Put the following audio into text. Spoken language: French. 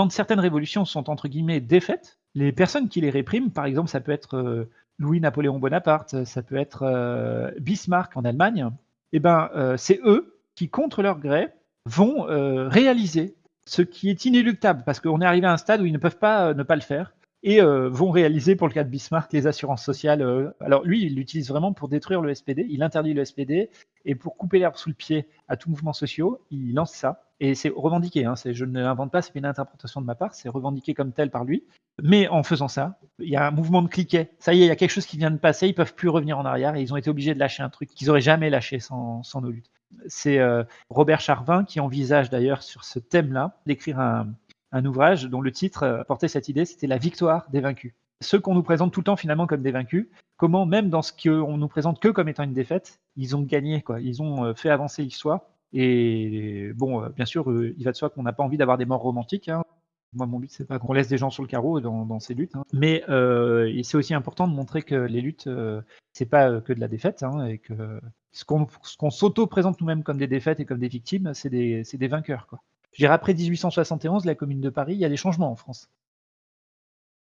quand certaines révolutions sont entre guillemets défaites, les personnes qui les répriment, par exemple, ça peut être euh, Louis-Napoléon Bonaparte, ça peut être euh, Bismarck en Allemagne, eh ben, euh, c'est eux qui, contre leur gré, vont réaliser ce qui est inéluctable, parce qu'on est arrivé à un stade où ils ne peuvent pas ne pas le faire, et vont réaliser, pour le cas de Bismarck, les assurances sociales. alors lui, il l'utilise vraiment pour détruire le SPD, il interdit le SPD, et pour couper l'herbe sous le pied à tout mouvement social, il lance ça. Et c'est revendiqué, hein, je ne l'invente pas, c'est une interprétation de ma part, c'est revendiqué comme tel par lui. Mais en faisant ça, il y a un mouvement de cliquet. Ça y est, il y a quelque chose qui vient de passer, ils peuvent plus revenir en arrière et ils ont été obligés de lâcher un truc qu'ils n'auraient jamais lâché sans, nos luttes. C'est euh, Robert Charvin qui envisage d'ailleurs sur ce thème-là d'écrire un, ouvrage dont le titre euh, portait cette idée, c'était La victoire des vaincus. Ceux qu'on nous présente tout le temps finalement comme des vaincus, comment même dans ce qu'on nous présente que comme étant une défaite, ils ont gagné, quoi. ils ont euh, fait avancer l'histoire et bon, euh, bien sûr, il va de soi qu'on n'a pas envie d'avoir des morts romantiques. Hein. Moi, mon but, c'est pas qu'on laisse des gens sur le carreau dans, ces luttes. Hein. Mais c'est aussi important de montrer que les luttes, euh, c'est pas que de la défaite, hein, et que ce qu'on s'auto-présente nous-mêmes comme des défaites et comme des victimes, c'est des, des, vainqueurs. Quoi. Je dirais après 1871, la Commune de Paris, il y a des changements en France.